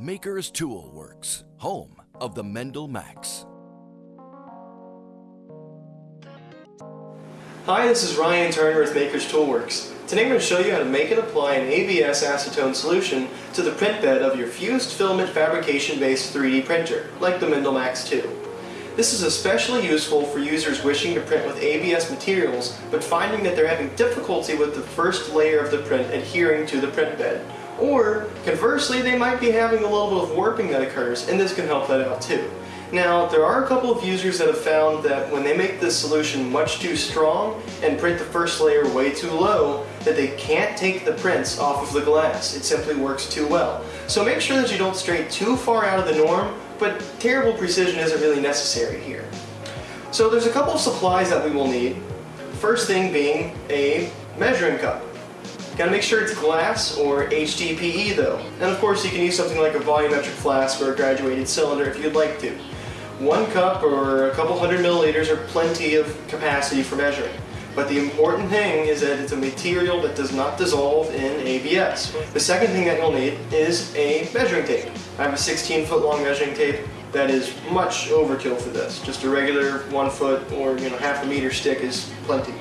Maker's Tool Works, home of the Mendel Max. Hi, this is Ryan Turner with Maker's Toolworks. Today I'm going to show you how to make and apply an ABS acetone solution to the print bed of your fused filament fabrication-based 3D printer, like the Mendel Max 2. This is especially useful for users wishing to print with ABS materials, but finding that they're having difficulty with the first layer of the print adhering to the print bed. Or, conversely, they might be having a little bit of warping that occurs, and this can help that out too. Now, there are a couple of users that have found that when they make this solution much too strong and print the first layer way too low, that they can't take the prints off of the glass. It simply works too well. So make sure that you don't stray too far out of the norm, but terrible precision isn't really necessary here. So there's a couple of supplies that we will need. First thing being a measuring cup. Gotta make sure it's glass or HDPE though. And of course you can use something like a volumetric flask or a graduated cylinder if you'd like to. One cup or a couple hundred milliliters are plenty of capacity for measuring. But the important thing is that it's a material that does not dissolve in ABS. The second thing that you'll need is a measuring tape. I have a 16 foot long measuring tape that is much overkill for this. Just a regular one foot or you know half a meter stick is plenty.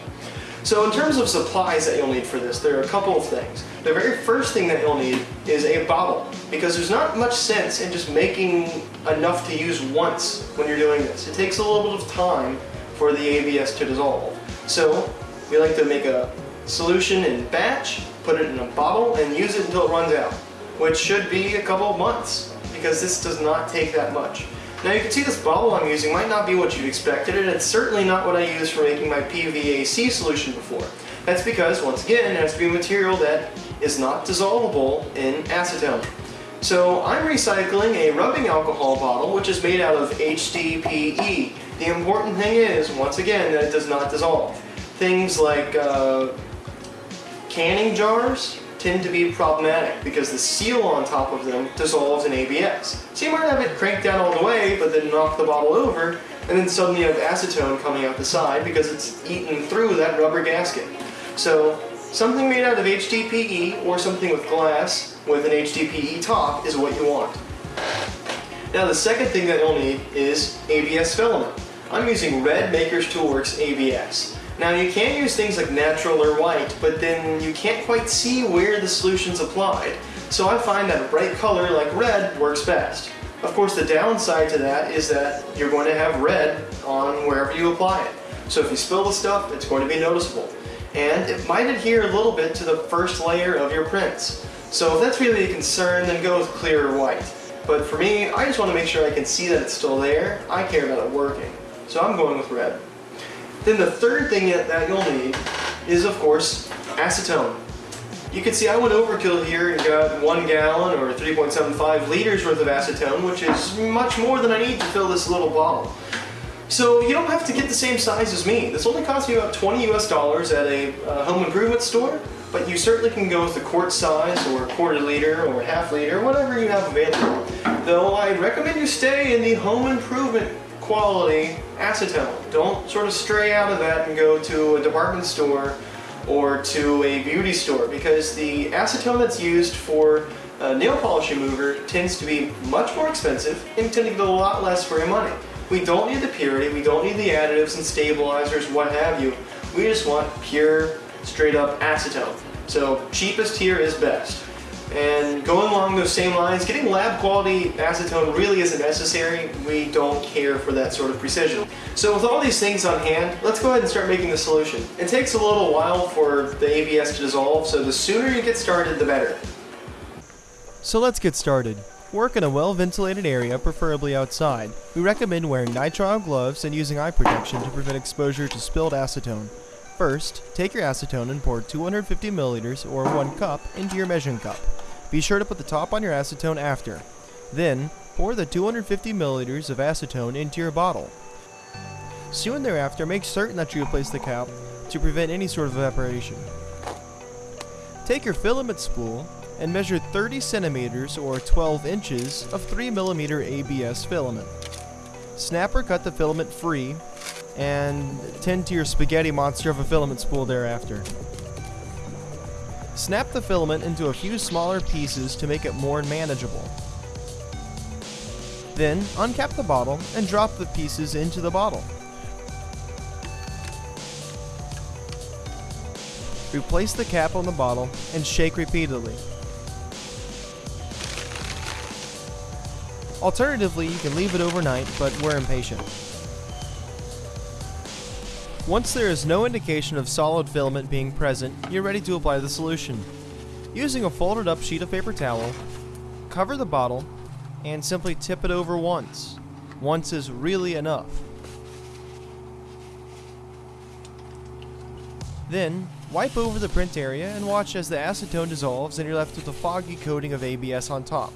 So in terms of supplies that you'll need for this, there are a couple of things. The very first thing that you'll need is a bottle, because there's not much sense in just making enough to use once when you're doing this. It takes a little bit of time for the ABS to dissolve. So we like to make a solution in batch, put it in a bottle, and use it until it runs out, which should be a couple of months, because this does not take that much. Now you can see this bottle I'm using might not be what you'd expected, and it's certainly not what I used for making my PVAC solution before. That's because, once again, it has to be a material that is not dissolvable in acetone. So I'm recycling a rubbing alcohol bottle which is made out of HDPE. The important thing is, once again, that it does not dissolve. Things like uh, canning jars, tend to be problematic because the seal on top of them dissolves in ABS. So you might have it cranked down all the way, but then knock the bottle over, and then suddenly you have acetone coming out the side because it's eaten through that rubber gasket. So something made out of HDPE or something with glass with an HDPE top is what you want. Now the second thing that you'll need is ABS filament. I'm using Red Maker's Toolworks ABS. Now you can use things like natural or white, but then you can't quite see where the solution's applied. So I find that a bright color like red works best. Of course the downside to that is that you're going to have red on wherever you apply it. So if you spill the stuff, it's going to be noticeable. And it might adhere a little bit to the first layer of your prints. So if that's really a concern, then go with clear or white. But for me, I just want to make sure I can see that it's still there. I care about it working. So I'm going with red. Then the third thing that you'll need is, of course, acetone. You can see I went overkill here and got one gallon or 3.75 liters worth of acetone, which is much more than I need to fill this little bottle. So you don't have to get the same size as me. This only costs me about 20 US dollars at a uh, home improvement store, but you certainly can go with the quart size or quarter liter or half liter, whatever you have available. Though I recommend you stay in the home improvement quality acetone. Don't sort of stray out of that and go to a department store or to a beauty store because the acetone that's used for nail polish remover tends to be much more expensive and tend to get a lot less for your money. We don't need the purity, we don't need the additives and stabilizers, what have you. We just want pure, straight up acetone. So cheapest here is best. And going along those same lines, getting lab quality acetone really isn't necessary. We don't care for that sort of precision. So with all these things on hand, let's go ahead and start making the solution. It takes a little while for the ABS to dissolve, so the sooner you get started, the better. So let's get started. Work in a well-ventilated area, preferably outside. We recommend wearing nitrile gloves and using eye protection to prevent exposure to spilled acetone. First, take your acetone and pour 250 milliliters or 1 cup into your measuring cup. Be sure to put the top on your acetone after. Then, pour the 250 milliliters of acetone into your bottle. Soon thereafter, make certain that you replace the cap to prevent any sort of evaporation. Take your filament spool and measure 30 centimeters or 12 inches of 3 millimeter ABS filament. Snap or cut the filament free and tend to your spaghetti monster of a filament spool thereafter. Snap the filament into a few smaller pieces to make it more manageable. Then, uncap the bottle and drop the pieces into the bottle. Replace the cap on the bottle and shake repeatedly. Alternatively, you can leave it overnight, but we're impatient. Once there is no indication of solid filament being present, you're ready to apply the solution. Using a folded up sheet of paper towel, cover the bottle and simply tip it over once. Once is really enough. Then, wipe over the print area and watch as the acetone dissolves and you're left with a foggy coating of ABS on top.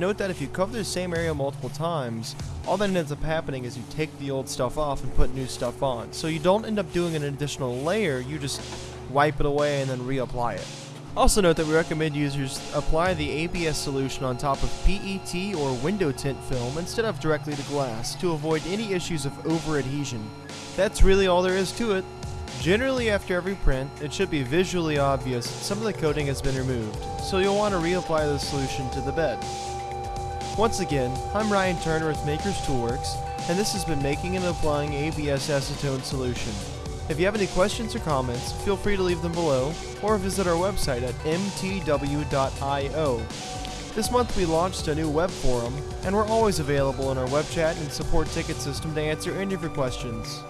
Note that if you cover the same area multiple times, all that ends up happening is you take the old stuff off and put new stuff on. So you don't end up doing an additional layer, you just wipe it away and then reapply it. Also note that we recommend users apply the ABS solution on top of PET or window tint film instead of directly to glass to avoid any issues of over-adhesion. That's really all there is to it. Generally after every print, it should be visually obvious some of the coating has been removed, so you'll want to reapply the solution to the bed. Once again, I'm Ryan Turner with Makers Toolworks, and this has been making and applying ABS acetone solution. If you have any questions or comments, feel free to leave them below, or visit our website at mtw.io. This month we launched a new web forum, and we're always available in our web chat and support ticket system to answer any of your questions.